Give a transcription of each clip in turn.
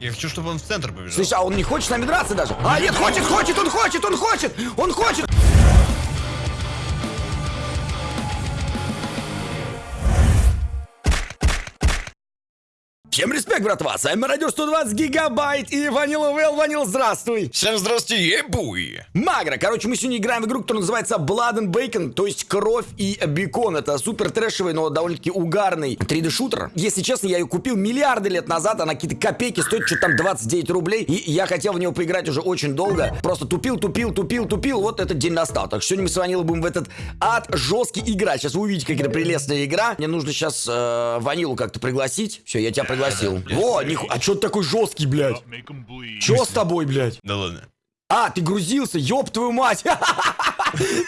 Я хочу, чтобы он в центр побежал. Слышь, а он не хочет с нами драться даже? А, нет, хочет, хочет, он хочет, он хочет, он хочет! Всем респект, братва! С вами Радио 120 Гигабайт и Ванила Вэл. Ванил, здравствуй! Всем здравствуйте, ебуй! Магра. Короче, мы сегодня играем в игру, которая называется Blood and Bacon, то есть кровь и бекон. Это супер трэшевый, но довольно-таки угарный 3D-шутер. Если честно, я ее купил миллиарды лет назад, она какие-то копейки стоит, что там 29 рублей, и я хотел в нее поиграть уже очень долго. Просто тупил, тупил, тупил, тупил, вот этот день настал. Так что сегодня мы с Ванилой будем в этот ад жесткий играть. Сейчас вы увидите, как это прелестная игра. Мне нужно сейчас э, Ванилу как-то пригласить. Все, я тебя пригласил. Во, ниху... а что ты такой жесткий, блядь? Че с тобой, блядь? Да ладно. А, ты грузился, ёб твою мать!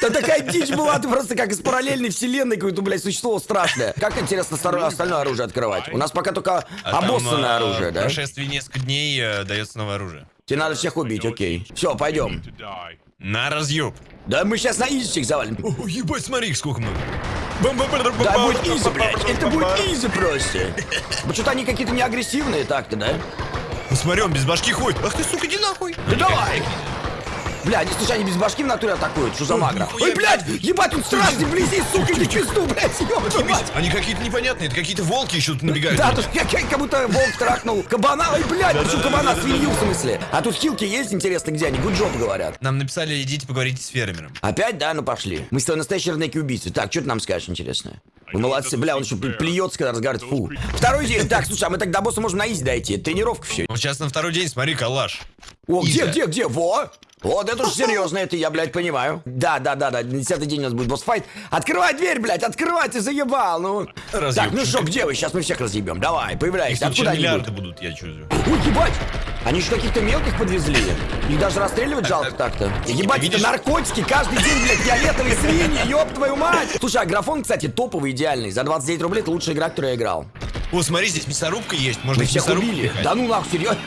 Да такая дичь была, ты просто как из параллельной вселенной какое-то, блядь, существо страшное. Как интересно остальное оружие открывать? У нас пока только А обоссанное а, оружие, в да? прошествии несколько дней э, дается новое оружие. Тебе надо всех убить, окей. Все, пойдем. На разъеб. Да мы сейчас на изичек завалим. О, ебать, смотри, сколько много. Да будет easy, блядь, это будет изи просто. Ну что-то они какие-то не агрессивные так-то, да? Посмотри, он без башки ходит. Ах ты, сука, иди нахуй. Да давай! Бля, они, слушай, они без башки в натуре атакуют, что за магра? Ой, блядь, ебать, он страшный вблизи, сука, в пизду, блядь, ёб твою мать. Они какие-то непонятные, это какие-то волки еще тут набегают. Да, тут как, как будто волк трахнул кабана. Ой, блядь, почему кабана свинью в смысле? А тут хилки есть, интересно, где они? Good job говорят. Нам написали, идите поговорите с фермером. Опять, да? Ну пошли. Мы с тобой настоящие рынки убийцы. Так, что ты нам скажешь интересное? Вы молодцы, бля, он еще плюется, когда разговаривает. Фу. Второй день. Так, слушай, а мы так до босса можем на изи дойти. Тренировка все. Вот сейчас на второй день, смотри, калаш. О, где, где, где? Во! Вот это уж серьезно, это я, блядь, понимаю. Да, да, да, да, десятый день у нас будет босс-файт. Открывай дверь, блядь, открывай, ты заебал, ну. Разъеб. Так, ну что, где вы? Сейчас мы всех разъебем. Давай, появляйся. Тут Откуда они миллиарды будут? будут, я чувствую. Ой, ебать! Они же каких-то мелких подвезли. Их даже расстреливать жалко так-то. Ебать, это наркотики, каждый день, блядь, фиолетовые свиньи, ёб твою мать! Слушай, а графон, кстати, топовый, идеальный. За 29 рублей это лучшая игра, которую я играл. О, смотри, здесь мясорубка есть. Можно Мы всех убили. Да ну нахуй, серьезно?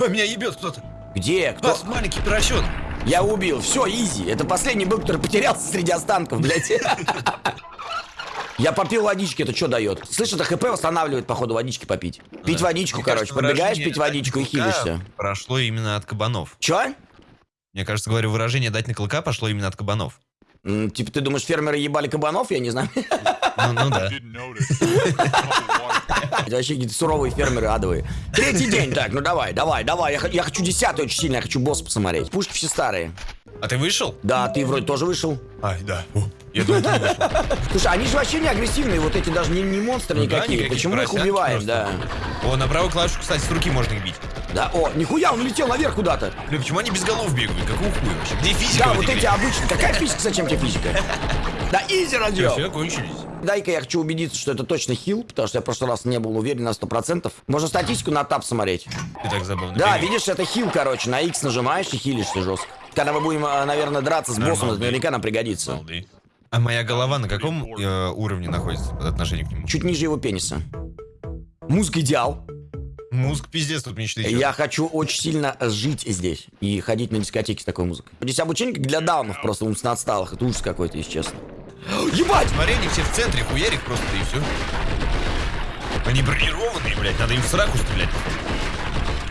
А, меня ебет кто-то. Где? Кто? Бас, маленький поросенок. Я убил. Все, изи. Это последний был, который потерялся среди останков, блядь. Я попил водички, это что дает? Слышь, это ХП восстанавливает, походу, водички попить. Пить водичку, Мне короче. кажется, выражение пить водичку и хилишься. Прошло именно от кабанов. Чё? Мне кажется, говорю, выражение «дать на клыка» пошло именно от кабанов. М, Типа, ты думаешь, фермеры ебали кабанов? Я не знаю. Ну, ну да. Это вообще какие-то суровые фермеры адовые. Третий день, так, ну давай, давай, давай. Я, я хочу десятый очень сильно, я хочу босса посмотреть. Пушки все старые. А ты вышел? Да, ты вроде тоже вышел. Ай, да. О, Я думаю, ты не вышел. Слушай, они же вообще не агрессивные, вот эти даже не, не монстры Ну да, никакие. никаких Почему их убиваем, да? О, на правую клавишу, кстати, с руки можно их бить. Да, о, нихуя, он улетел наверх куда-то. Бля, почему они без голов бегают? Какого хуя вообще? Где физика Да, вот эти обычные. Какая физика, зачем тебе физика? Да, изи разъем. Все, кончились. Дай-ка я хочу убедиться, что это точно хил, потому что я в прошлый раз не был уверен на 100%. Можно статистику на тап смотреть. Ты так забавно Да, бегаешь. видишь, это хил, короче, на X нажимаешь и хилишься жестко. Когда мы будем, э, наверное, драться с боссом, это Нормально. наверняка нам пригодится. Балды. А моя голова на каком э, уровне находится по отношению к нему? Чуть ниже его пениса. Музыка идеал. Мозг пиздец тут мечты. Я хочу очень сильно жить здесь и ходить на дискотеки с такой музыкой. Здесь обучение как для даунов, просто умственно отсталых. Это ужас какой-то, если честно. Ебать! Они все в центре, хуярик просто, и все. Они бронированные, блядь, надо им в сраку стрелять.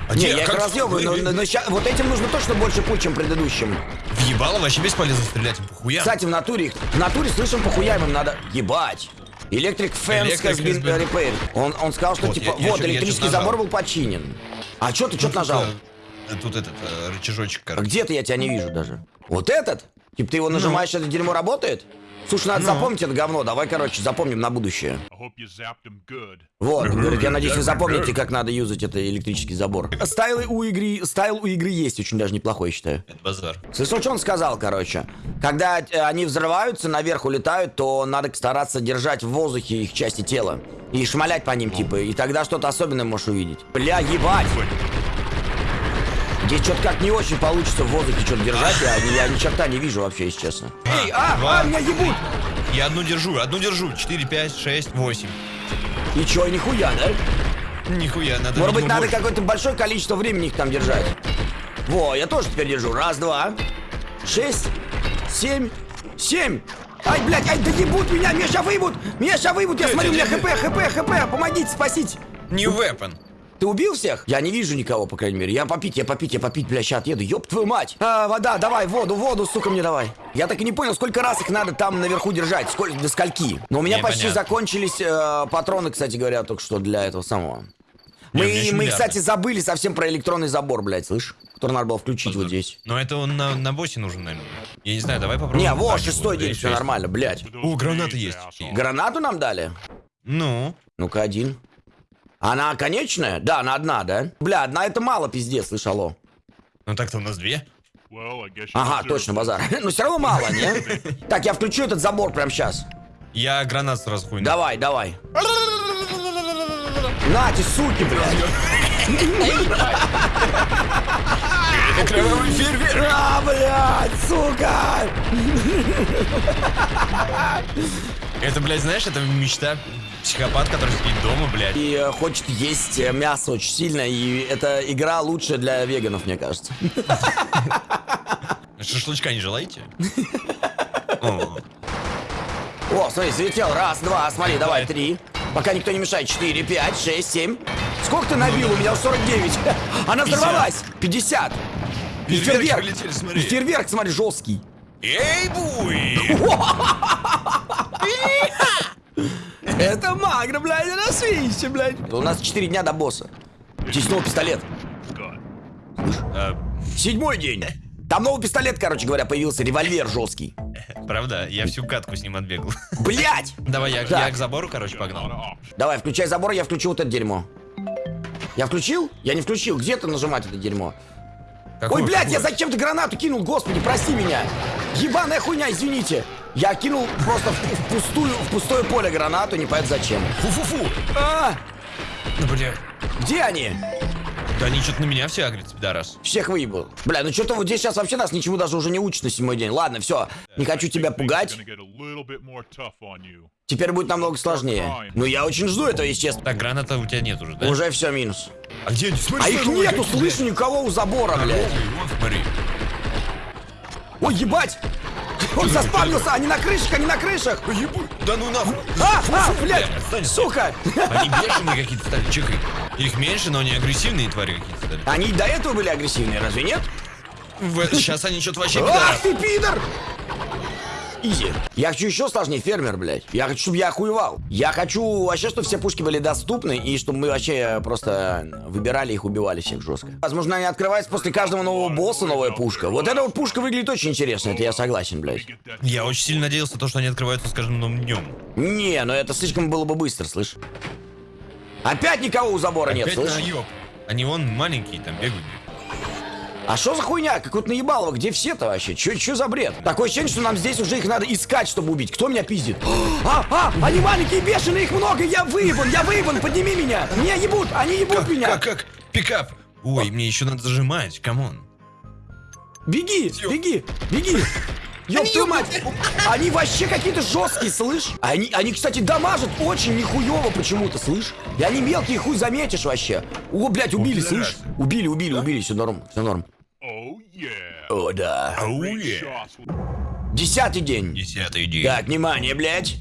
А Не, я их разъебываю, но, но- но ща- вот этим нужно точно больше пуль, чем предыдущим. Въебало вообще бесполезно стрелять им похуя. Кстати, в натуре их, в натуре слышим, похуяем им надо. Ебать! Been has been- repaired. Он, он сказал, что Вот, типа, я- я вот, я электрический чё-то забор был починен. А что ты, что Ну, ты нажал? Тут, э, этот э, рычажочек, А короче. Где-то я тебя не вижу даже. Вот этот? Типа ты его нажимаешь, это дерьмо работает? Слушай, надо запомнить это говно. Давай, короче, запомним на будущее. Вот, говорит, я надеюсь, вы запомните, как надо юзать это электрический забор. Стайлы у игры, стайл у игры есть очень даже неплохой, я считаю. Это базар. Слышал, что он сказал, короче? Когда э, они взрываются, наверх улетают, то надо стараться держать в воздухе их части тела. И шмалять по ним, типа, и тогда что-то особенное можешь увидеть. Бля, ебать! Здесь что-то как не очень получится в воздухе что-то держать, я, ни- я ни черта не вижу вообще, если честно. Эй, а, два, а, меня ебут! Я одну держу, одну держу. 4, 5, 6, 8. И чё, нихуя, да? Нихуя, надо... Может быть, надо какое-то большое количество времени их там держать. Во, я тоже теперь держу. Раз, два, шесть, семь, семь. Ай, блядь, ай, да ебут меня, меня ща выебут, меня ща выебут, я смотрю, у меня хп, хп, хп, помогите, спасите. New weapon. Ты убил всех? Я не вижу никого, по крайней мере. Я попить, я попить, я попить, бля, сейчас отъеду. Ёб твою мать. А, вода, давай, воду, воду, сука, мне давай. Я так и не понял, сколько раз их надо там наверху держать, сколько, до скольки. Но у меня почти Непонятно. закончились э, патроны, кстати говоря, только что для этого самого. Не, Мы, еще мы, кстати, забыли совсем про электронный забор, блядь, слышь? Который надо было включить вот здесь. Но это он на, на боссе нужен, наверное. Я не знаю, давай попробуем. Не, во, шестой день, все нормально, блядь. О, гранаты есть. Гранату нам дали? Ну, Ну-ка, один. Она конечная? Да, она одна, да? Бля, одна это мало, пиздец, слышь, алло. ну так-то у нас две. Ага, точно, базар. Но все равно мало, не? Так, я включу этот забор прямо сейчас. Я гранат сразу хуйну. Давай, давай. Нате, суки, блядь. Кровавый фейерверк. А, блядь, сука. Это, блядь, знаешь, это мечта психопат, который спит дома, блядь. И э, хочет есть э, мясо очень сильно, и эта игра лучшая для веганов, мне кажется. Шашлычка не желаете? О, смотри, залетел. Раз, два, смотри, давай, три. Пока никто не мешает. Четыре, пять, шесть, семь. Сколько ты набил? У меня 49. Она взорвалась. 50. И Фейерверки фейерверк. фейерверк, смотри, жесткий. Эй, буй! Это магра, блядь, на свище, блядь. У нас 4 дня до босса. Здесь новый пистолет. Седьмой день. Там новый пистолет, короче говоря, появился. Револьвер жесткий. Правда? Я всю катку с ним отбегал. Блять! Давай, я, я к забору, короче, погнал. Давай, включай забор, я включу вот это дерьмо. Я включил? Я не включил. Где ты нажимать это дерьмо? Какую- Ой, блядь, я какую? зачем-то гранату кинул, господи, прости меня. Ебаная хуйня, извините. Я кинул просто в, в пустую, в пустое поле гранату, не понятно зачем. Фу-фу-фу! А, Ну, бля. где они? Да они что-то на меня все агрятся, пидорас. Всех выебал. Бля, ну что-то вот здесь сейчас вообще нас ничему даже уже не учат на седьмой день. Ладно, все. Не хочу тебя пугать. Теперь будет намного сложнее. Ну я очень жду этого, честно. Так, граната у тебя нет уже, да? Уже все минус. А где они? Смотри, А их смотри, нету, слышу, никого у забора, блядь. Ой, ебать! Он заспавнился, они на крышах, они на крышах! Ебу- Да ну нахуй. А, а, блядь, Бля, отстань. сука! Они бешеные какие-то стали, чекай. Их меньше, но они агрессивные твари какие-то стали. Они до этого были агрессивные, разве нет? Сейчас они что-то вообще Ах ты, пидор! Изи. Я хочу еще сложнее фермер, блядь. Я хочу, чтобы я охуевал. Я хочу вообще, чтобы все пушки были доступны, и чтобы мы вообще просто выбирали их, убивали всех жестко. Возможно, они открываются после каждого нового босса, новая пушка. Вот эта вот пушка выглядит очень интересно, это я согласен, блядь. Я очень сильно надеялся, то, что они открываются с каждым новым днем. Не, ну это слишком было бы быстро, слышь. Опять никого у забора нет, Опять слышь? наеб. Они вон маленькие там бегают. А что за хуйня? Какой-то наебалово, где все-то вообще? Че, че за бред? Такое ощущение, что нам здесь уже их надо искать, чтобы убить. Кто меня пиздит? А, а, они маленькие, бешеные, их много, я выебан, я выебан, подними меня. Меня ебут, они ебут меня. Как, как? Pick up. Ой, мне еще надо зажимать, come on. Беги, беги, беги. Ёб твою мать! Они вообще какие-то жесткие, слышь? Они, они, кстати, дамажат очень нихуево почему-то, слышь? И они мелкие, хуй заметишь вообще. О, блядь, убили, О, слышь? Убили, убили, убили, все норм, все норм. О, да. Ауе. Десятый день. Десятый день. Так, внимание, блядь.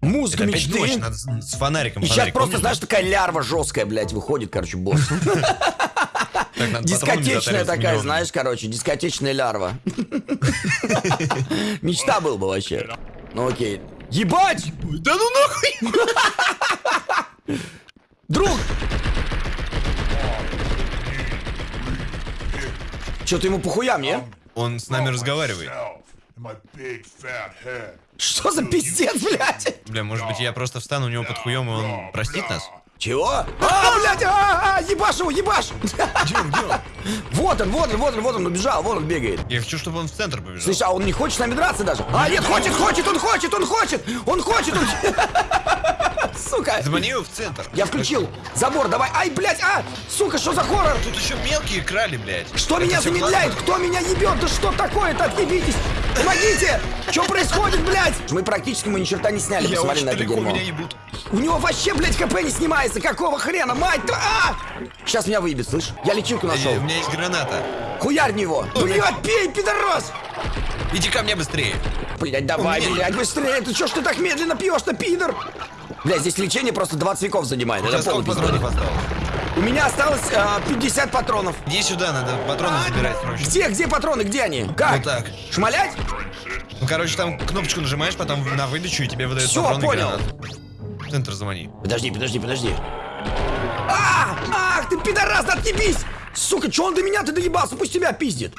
Музыка Это мечты. ночь, надо с, фонариком. И сейчас фонарик, просто, помнишь? знаешь, такая лярва жесткая, блядь, выходит, короче, босс. Так, Дискотечная затаривать такая, знаешь, короче, дискотечная лярва. Мечта был бы вообще. Ну окей. Ебать! Да ну нахуй! Друг! Что-то ему похуям, не? Он с нами разговаривает. Что за пиздец, блядь? Бля, может быть, я просто встану у него под хуем, и он простит нас? Чего? А, блядь, а, а, ебашь его, ебашь! Где он, где он? Вот он, вот он, вот он, вот он убежал, вот он бегает. Я хочу, чтобы он в центр побежал. Слышь, а он не хочет с нами драться даже? А, нет, хочет, хочет, он хочет, он хочет! Он хочет, он... Сука! Замани его в центр. Я включил забор, давай. Ай, блядь, а! Сука, что за хоррор? Тут еще мелкие крали, блядь. Что Это меня замедляет? классно. Кто меня ебет? Да что такое-то? Отъебитесь! Помогите! Что происходит, блядь? Мы практически мы ни черта не сняли, Я посмотри на это далеко, дерьмо. меня ебут. У него вообще, блядь, КП не снимается. Какого хрена? Мать! А! Сейчас меня выебет, слышь? Я лечилку нашел. Э, У меня есть граната. Хуярь в него! Блядь, пей, пидорас! Иди ко мне быстрее. Блядь, давай, меня- блядь, быстрее! Ты чё ж ты так медленно пьешь-то, пидор? Блядь, здесь лечение просто 20 веков занимает. Это сколько патронов осталось? У меня осталось а, 50 патронов. Иди сюда, надо патроны забирать срочно. Где, где патроны, где они? Как? Вот так. Шмалять? Ну, короче, там кнопочку нажимаешь, потом на выдачу, и тебе выдают Всё, патроны понял. гранаты. В центр звони. Подожди, подожди, подожди. А! Ах, ты пидорас, отъебись! Сука, чё он до меня ты доебался? Пусть тебя пиздит.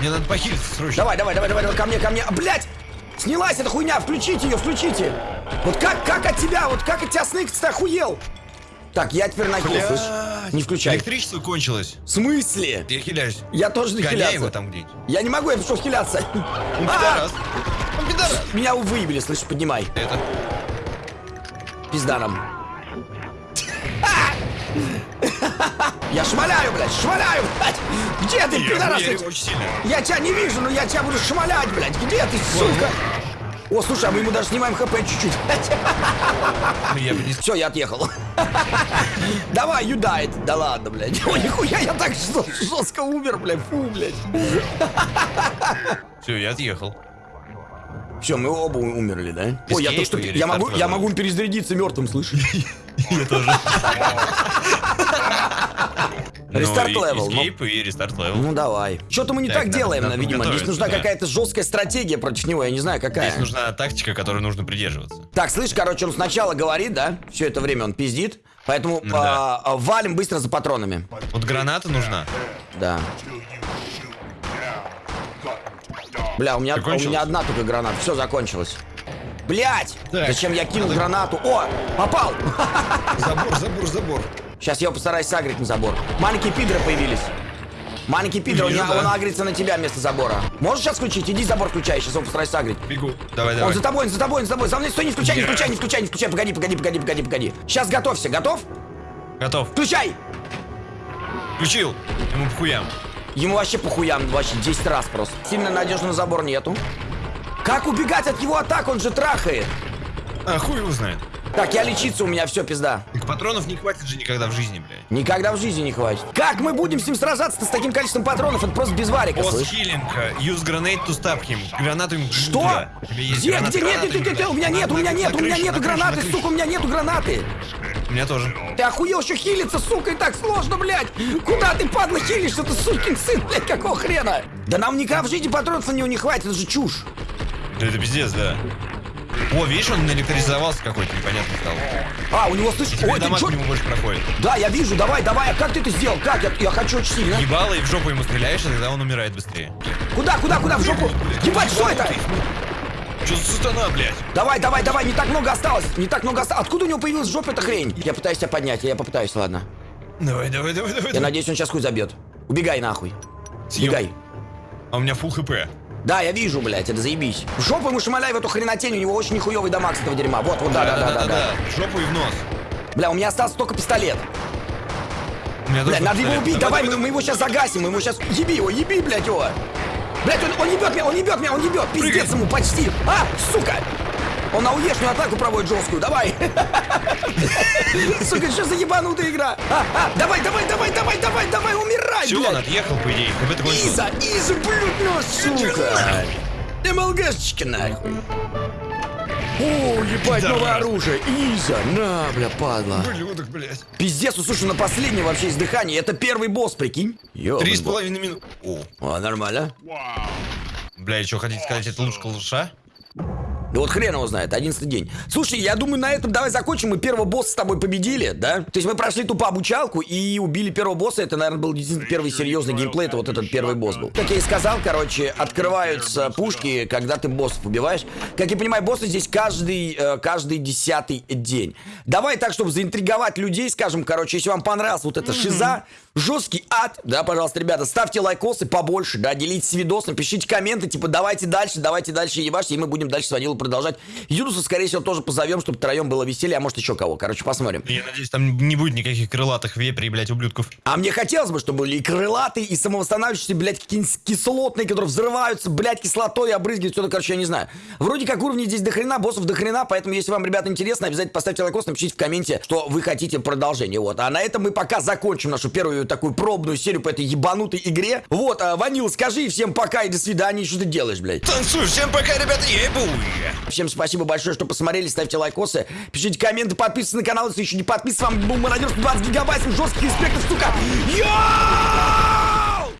Мне надо похилиться срочно. Давай, давай, давай, давай, давай, ко мне, ко мне. А, Блять! Снялась эта хуйня, включите ее, включите. Вот как, как от тебя, вот как от тебя Снейкс-то охуел? Так, я теперь на хил, Блядь. слышь? Не включай. Электричество кончилось. В смысле? Я хиляюсь. Я тоже не Гоняй хиляться. его там где-нибудь. Я не могу, я пришел хиляться. А! пидорас. Он пидорас. Меня выебили, слышь, поднимай. Это... Пизда нам. Я шмаляю, блядь, шмаляю, блядь. Где ты, пидорас? Я тебя не вижу, но я тебя буду шмалять, блядь. Где ты, сука? О, слушай, а мы ему даже снимаем хп чуть-чуть. Ну. Все, я отъехал. Давай, died. Да ладно, блядь. Ой, нихуя, я так жестко умер, блядь. Фу, блядь. Все, я отъехал. Все, мы оба умерли, да? Ой, я что... Я могу, я могу перезарядиться мертвым, слышишь? Я тоже. Restart Ну, level, ну. И restart level. Ну давай. Что-то мы не Так, так делаем, надо видимо. Здесь нужна да. какая-то жесткая стратегия против него, я не знаю какая. Здесь нужна тактика, которой нужно придерживаться. Так, слышь, короче, он сначала говорит, да? Все это время он пиздит. Поэтому Ну да. а, а, валим быстро за патронами. Вот граната нужна. Да. Бля, у меня, у меня одна только граната. Все, закончилось. Блять! Так. Зачем я кинул гранату? О, попал! Забор, забор, забор. Сейчас я его постараюсь сагрить на забор. Маленькие пидоры появились. Маленький пидор, Вижу, он, да. он агрится на тебя вместо забора. Можешь сейчас включить? Иди забор включай, сейчас его постараюсь сагрить. Бегу. Давай, Он давай. за тобой, он за тобой, он за тобой. За мной стой, не включай, не включай, не включай, не включай. Погоди, погоди, погоди, погоди, погоди. Сейчас готовься. Готов? Готов. Включай! Включил. Ему похуям. Ему вообще похуям, вообще 10 раз просто. Сильно надежного забор нету. Как убегать от его атак? Он же трахает. А, хуй его знает. Так, я лечиться, у меня все, пизда. Так патронов не хватит же никогда в жизни, блядь. Никогда в жизни не хватит. Как мы будем с ним сражаться с таким количеством патронов? Это просто без варика, Пост слышь. хилинг. Use grenade to stop him. Гранату ему... Что? Где, граната, где? Нет, нет, нет, нет, у меня нет, у меня нет, у меня нету гранаты, сука, у меня нету гранаты. У меня тоже. Ты охуел еще хилиться, сука, и так сложно, блядь. Куда ты, падла, хилишься, ты сукин сын, блядь, какого хрена? Да нам никогда в жизни патронов на него не хватит, это же чушь. Это пиздец, да. О, видишь, он электризовался какой-то, непонятно стал. А, у него, Теперь ой, ты дома чё? к нему больше проходит. Да, я вижу, давай, давай, а как ты это сделал? Как? Я, я хочу очень сильно. Ебало и в жопу ему стреляешь, и тогда он умирает быстрее. Куда, куда, куда, в жопу? Ебать, что это? Что за сатана, блядь? Давай, давай, давай, не так много осталось, не так много осталось. Откуда у него появилась в жопе эта хрень? Я пытаюсь тебя поднять, я попытаюсь, ладно. Давай, давай, давай, давай. Я давай. надеюсь, он сейчас хуй забьет. Убегай нахуй. Съем. Убегай. А у меня фул хп. Да, я вижу, блядь, это заебись. В жопу ему шмаляй в эту хренотень, у него очень нихуевый дамаг с этого дерьма. Вот, вот, да, да, да, да, да. В жопу и в нос. Бля, у меня остался только пистолет. Бля, надо его убить, давай, мы, мы его сейчас загасим, мы его сейчас... Еби его, еби, блядь, его. Блядь, он, он ебет меня, он ебет меня, он ебет, пиздец ему, почти. А, сука! Он на уешную атаку проводит жесткую, давай. Сука, что за ебанутая игра? А, а, давай, давай, давай, давай, давай, давай, умирай, Все, он отъехал, по идее. Иза, Иза, блядь, ну, сука. МЛГшечка, нахуй. О, ебать, новое оружие. Иза, на, бля, падла. Ублюдок, блядь. Пиздец, слушай, на последнем вообще издыхании. Это первый босс, прикинь. Ёбаный Три с половиной минуты. О, О, нормально. бля, и что хотите сказать, это лучше лучша? Да вот хрен его знает, 11 день. Слушай, я думаю, на этом давай закончим. Мы первого босса с тобой победили, да? То есть мы прошли тупо обучалку и убили первого босса. Это, наверное, был действительно первый серьезный геймплей. Это вот этот первый босс был. Как я и сказал, короче, открываются пушки, когда ты боссов убиваешь. Как я понимаю, боссы здесь каждый, э, каждый десятый день. Давай так, чтобы заинтриговать людей, скажем, короче, если вам понравилась вот эта шиза, жесткий ад, да, пожалуйста, ребята, ставьте лайкосы побольше, да, делитесь видосом, пишите комменты, типа, давайте дальше, давайте дальше ебашьте, и мы будем дальше с Ванилой продолжать. Юнуса, скорее всего, тоже позовем, чтобы втроем было веселее, а может еще кого. Короче, посмотрим. Я надеюсь, там не будет никаких крылатых вепрей, блядь, ублюдков. А мне хотелось бы, чтобы были и крылатые, и самовосстанавливающиеся, блядь, какие-нибудь кислотные, которые взрываются, блядь, кислотой обрызгивают, что-то, короче, я не знаю. Вроде как уровней здесь дохрена, боссов дохрена, поэтому, если вам, ребята, интересно, обязательно поставьте лайкос, напишите в комменте, что вы хотите продолжение, вот. А на этом мы пока закончим нашу первую такую пробную серию по этой ебанутой игре. Вот, а, Ванил, скажи всем пока и до свидания, что ты делаешь, блядь? Танцуй, всем пока, ребята, ебуй! Всем спасибо большое, что посмотрели, ставьте лайкосы, пишите комменты, подписывайтесь на канал, если еще не подписан. С вами был Мародер 20 гигабайт, жестких респектов, сука! Я!